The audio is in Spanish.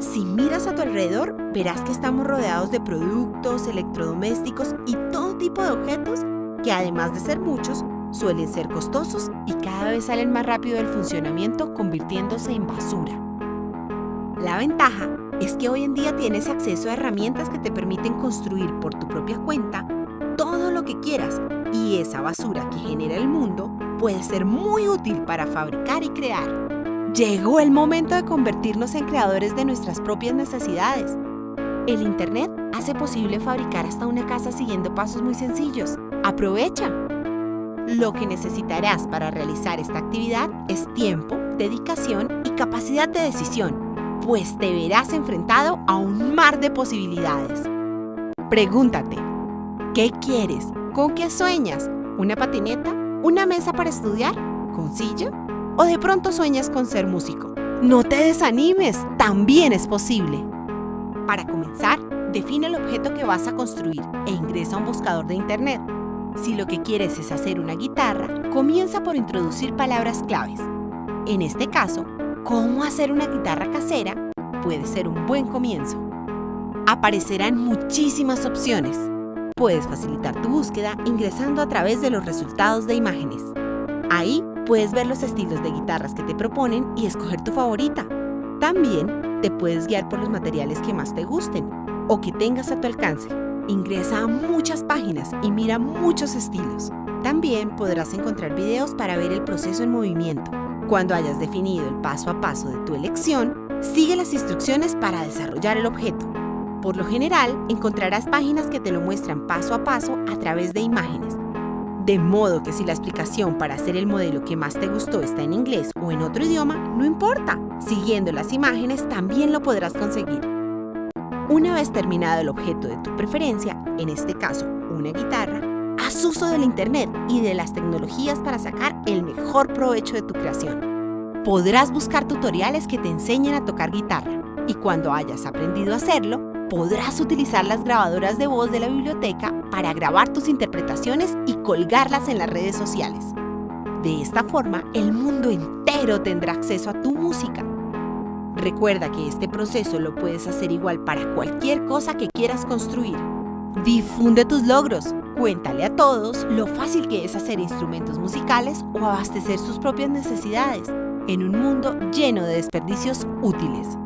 Si miras a tu alrededor, verás que estamos rodeados de productos, electrodomésticos y todo tipo de objetos que además de ser muchos, suelen ser costosos y cada vez salen más rápido del funcionamiento convirtiéndose en basura. La ventaja es que hoy en día tienes acceso a herramientas que te permiten construir por tu propia cuenta todo lo que quieras y esa basura que genera el mundo puede ser muy útil para fabricar y crear. Llegó el momento de convertirnos en creadores de nuestras propias necesidades. El Internet hace posible fabricar hasta una casa siguiendo pasos muy sencillos. ¡Aprovecha! Lo que necesitarás para realizar esta actividad es tiempo, dedicación y capacidad de decisión, pues te verás enfrentado a un mar de posibilidades. Pregúntate, ¿qué quieres? ¿Con qué sueñas? ¿Una patineta? ¿Una mesa para estudiar? ¿Con silla? ¿O de pronto sueñas con ser músico? No te desanimes, también es posible. Para comenzar, define el objeto que vas a construir e ingresa a un buscador de internet. Si lo que quieres es hacer una guitarra, comienza por introducir palabras claves. En este caso, cómo hacer una guitarra casera puede ser un buen comienzo. Aparecerán muchísimas opciones. Puedes facilitar tu búsqueda ingresando a través de los resultados de imágenes. Ahí puedes ver los estilos de guitarras que te proponen y escoger tu favorita. También te puedes guiar por los materiales que más te gusten o que tengas a tu alcance. Ingresa a muchas páginas y mira muchos estilos. También podrás encontrar videos para ver el proceso en movimiento. Cuando hayas definido el paso a paso de tu elección, sigue las instrucciones para desarrollar el objeto. Por lo general, encontrarás páginas que te lo muestran paso a paso a través de imágenes. De modo que si la explicación para hacer el modelo que más te gustó está en inglés o en otro idioma, no importa. Siguiendo las imágenes también lo podrás conseguir. Una vez terminado el objeto de tu preferencia, en este caso una guitarra, haz uso del Internet y de las tecnologías para sacar el mejor provecho de tu creación. Podrás buscar tutoriales que te enseñen a tocar guitarra y cuando hayas aprendido a hacerlo, podrás utilizar las grabadoras de voz de la biblioteca para grabar tus interpretaciones y colgarlas en las redes sociales. De esta forma, el mundo entero tendrá acceso a tu música Recuerda que este proceso lo puedes hacer igual para cualquier cosa que quieras construir. Difunde tus logros, cuéntale a todos lo fácil que es hacer instrumentos musicales o abastecer sus propias necesidades en un mundo lleno de desperdicios útiles.